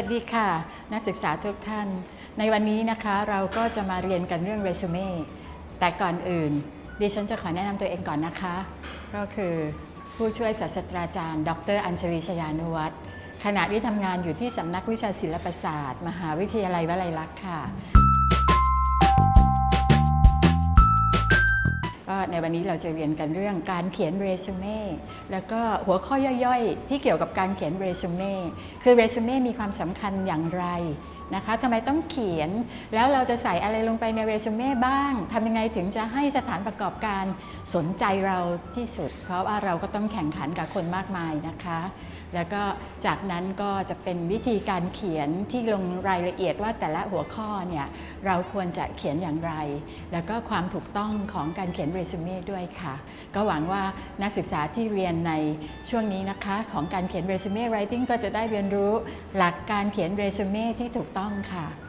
ัสดีค่ะ นักศึกษาทุกท่าน ในวันนี้นะคะเราก็จะมาเรียนกันเรื่องเรซูเม่แต่ก่อนอื่น ดิฉันจะขอแนะนำตัวเองก่อนนะคะ ก็คือผู้ช่วยศาสตราจารย์ ดร อัญชลีชยานุวัฒน์ขณะที่ทำงานอยู่ที่สำนักวิชาศิลปศาสตร์ มหาวิทยาลัยวลัยลักษณ์ค่ะ ในวันนี้เราจะเรียนกันเรื่องการเขียนเรซูเม่แล้วก็หัวข้อย่อยๆ ที่เกี่ยวกับการเขียนเรซูเม่คือเรซูเม่มีความสำคัญอย่างไร นะคะทำไมต้องเขียน แล้วเราจะใส่อะไรลงไปในเรซูเม่บ้างทำยังไงถึงจะให้สถานประกอบการสนใจเราที่สุด เพราะว่าเราก็ต้องแข่งขันกับคนมากมายนะคะ แล้วก็จากนั้นก็จะเป็นวิธีการเขียนที่ลงรายละเอียดว่าแต่ละหัวข้อเนี่ยเราควรจะเขียนอย่างไร แล้วก็ความถูกต้องของการเขียนเรซูเม่ด้วยค่ะ ก็หวังว่านักศึกษาที่เรียนในช่วงนี้นะคะ ของการเขียนเรซูเม่ writing ก็จะได้เรียนรู้หลักการเขียนเรซูเม่ที่ถูกตต้องค่ะ